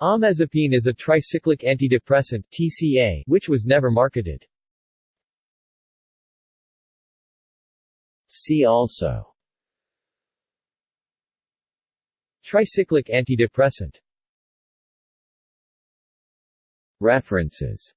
Amazepine is a tricyclic antidepressant TCA, which was never marketed. See also. Tricyclic antidepressant. References.